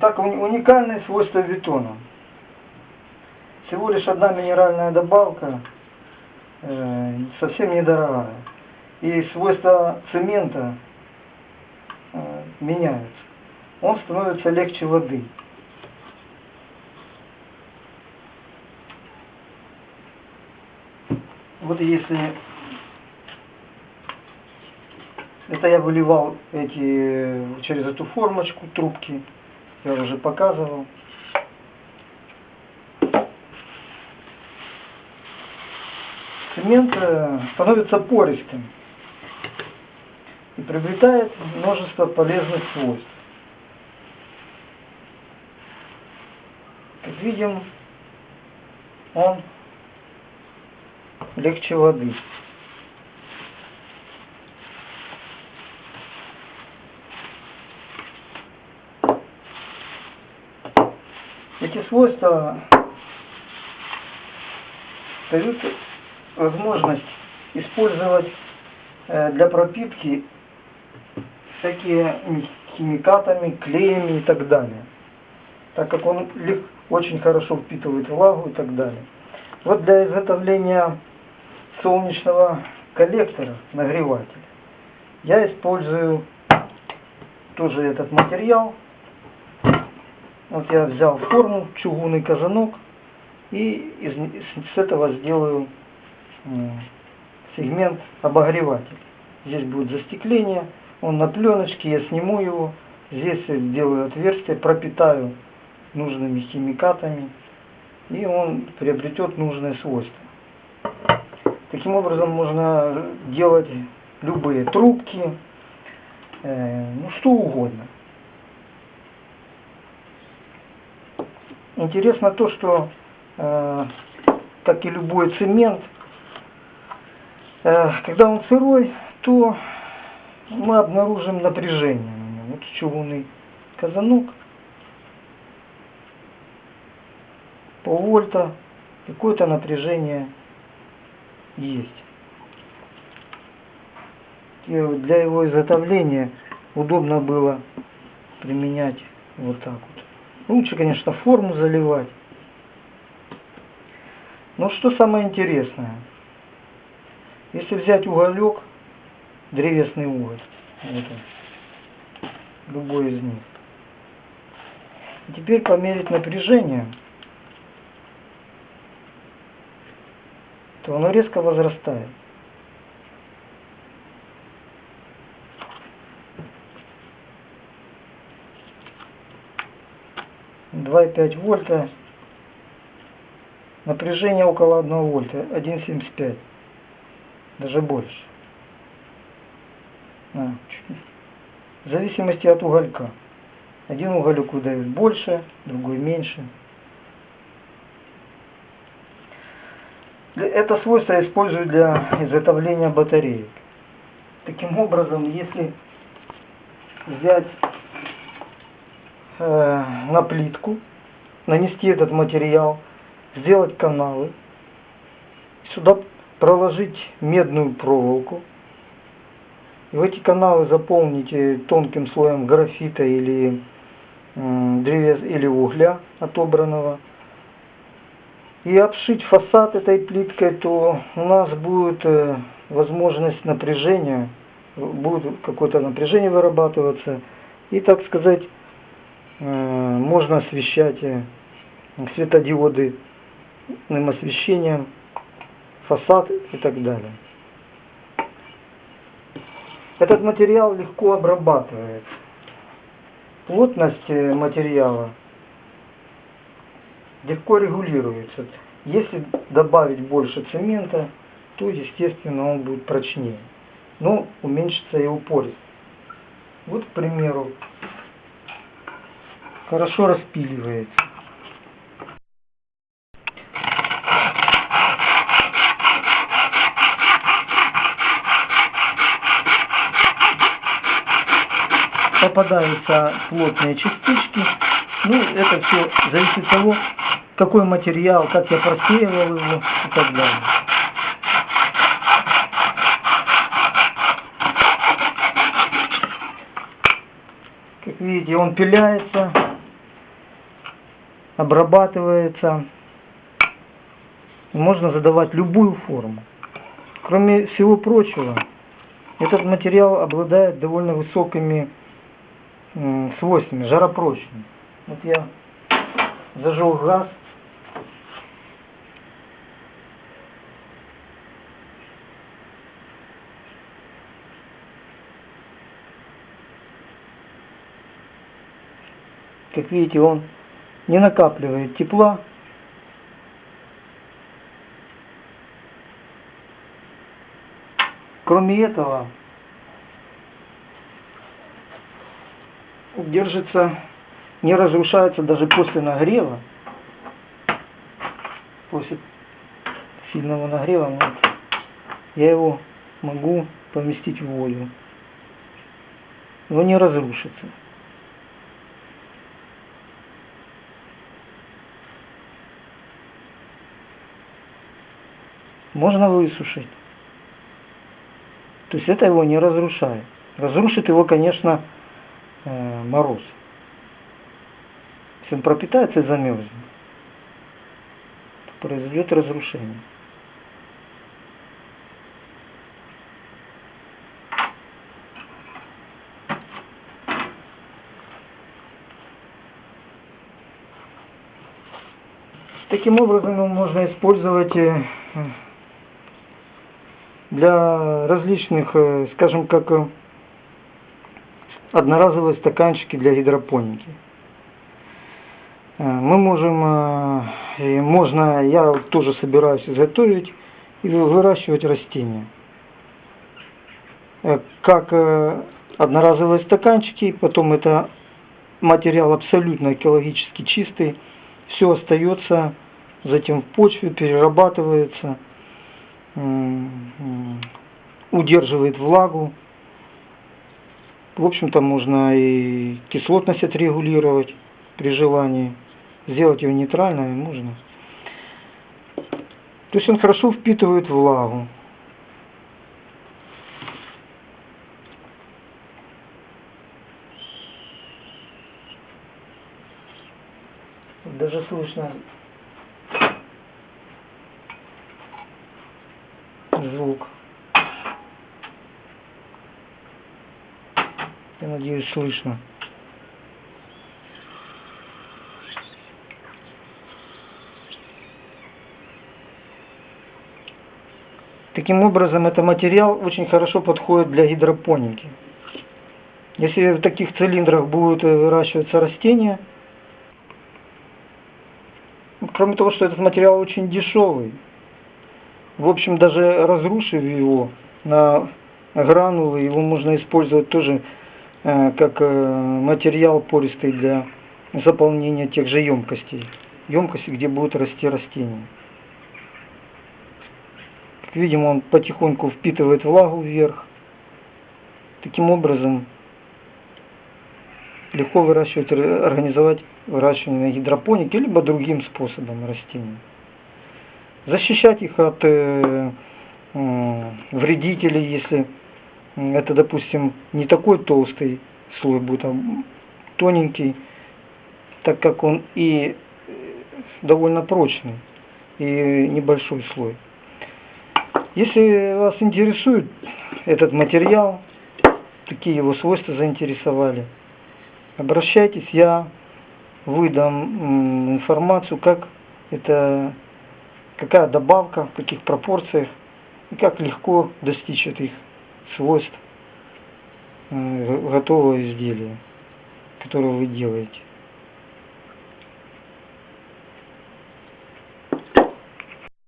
Так, уникальные свойства бетона. Всего лишь одна минеральная добавка, э, совсем недорогая. И свойства цемента э, меняются. Он становится легче воды. Вот если это я выливал эти через эту формочку трубки, я уже показывал. Цемент э, становится пористым и приобретает множество полезных свойств. Как видим, он легче воды. Эти свойства дают возможность использовать э, для пропитки всякие химикатами, клеями и так далее. Так как он очень хорошо впитывает влагу и так далее. Вот для изготовления солнечного коллектора, нагревателя, я использую тоже этот материал. Вот я взял форму, чугунный казанок, и из, с этого сделаю сегмент обогреватель. Здесь будет застекление, он на пленочке, я сниму его, здесь сделаю отверстие, пропитаю нужными химикатами, и он приобретет нужные свойства. Таким образом можно делать любые трубки, э, ну что угодно. Интересно то, что, э, как и любой цемент, э, когда он сырой, то мы обнаружим напряжение. Вот чугунный казанок, полвольта, какое-то напряжение есть. И для его изготовления удобно было применять вот так вот. Лучше, конечно, форму заливать. Но что самое интересное, если взять уголек, древесный уголь, вот он, любой из них, и теперь померить напряжение – то оно резко возрастает. Два и пять вольта. Напряжение около 1 вольта. 1,75. Даже больше. А, в зависимости от уголька. Один уголек выдает больше, другой меньше. Это свойство используют для изготовления батареек. Таким образом, если взять э, на плитку, нанести этот материал, сделать каналы, сюда проложить медную проволоку, и в эти каналы заполните тонким слоем графита или, э, древес, или угля отобранного, и обшить фасад этой плиткой, то у нас будет э, возможность напряжения, будет какое-то напряжение вырабатываться, и, так сказать, э, можно освещать э, светодиоды освещением, фасад и так далее. Этот материал легко обрабатывается. Плотность материала легко регулируется. Если добавить больше цемента, то, естественно, он будет прочнее. Но уменьшится и упорность. Вот, к примеру, хорошо распиливается. Попадаются плотные частички. Ну, это все зависит от того, какой материал, как я просеивал его и так далее. Как видите, он пиляется, обрабатывается. Можно задавать любую форму. Кроме всего прочего, этот материал обладает довольно высокими свойствами, жаропрочным. Вот я зажег газ. Как видите, он не накапливает тепла. Кроме этого, держится, не разрушается даже после нагрева. После сильного нагрева я его могу поместить в воду. Но не разрушится. Можно высушить. То есть это его не разрушает. Разрушит его, конечно, э, мороз. Если он пропитается и замерзнет, то произойдет разрушение. Таким образом можно использовать э, для различных, э, скажем, как э, одноразовые стаканчики для гидропоники. Э, мы можем, можно, я тоже собираюсь изготовить и выращивать растения. Как одноразовые стаканчики, потом это материал абсолютно экологически чистый, все остается затем в почве, перерабатывается удерживает влагу. В общем-то, можно и кислотность отрегулировать при желании. Сделать его нейтральной можно. То есть он хорошо впитывает влагу. Даже слышно звук. Я надеюсь, слышно. Таким образом, этот материал очень хорошо подходит для гидропоники. Если в таких цилиндрах будут выращиваться растения, кроме того, что этот материал очень дешевый, в общем, даже разрушив его на гранулы, его можно использовать тоже э, как э, материал пористый для заполнения тех же емкостей. Емкости, где будут расти растения. Как видим, он потихоньку впитывает влагу вверх. Таким образом, легко выращивать, организовать выращивание на гидропонике, либо другим способом растений защищать их от э, э, вредителей, если это, допустим, не такой толстый слой будет, а тоненький, так как он и довольно прочный, и небольшой слой. Если вас интересует этот материал, такие его свойства заинтересовали, обращайтесь, я выдам информацию, как это какая добавка, в каких пропорциях и как легко достичь этих свойств э, готового изделия, которое вы делаете.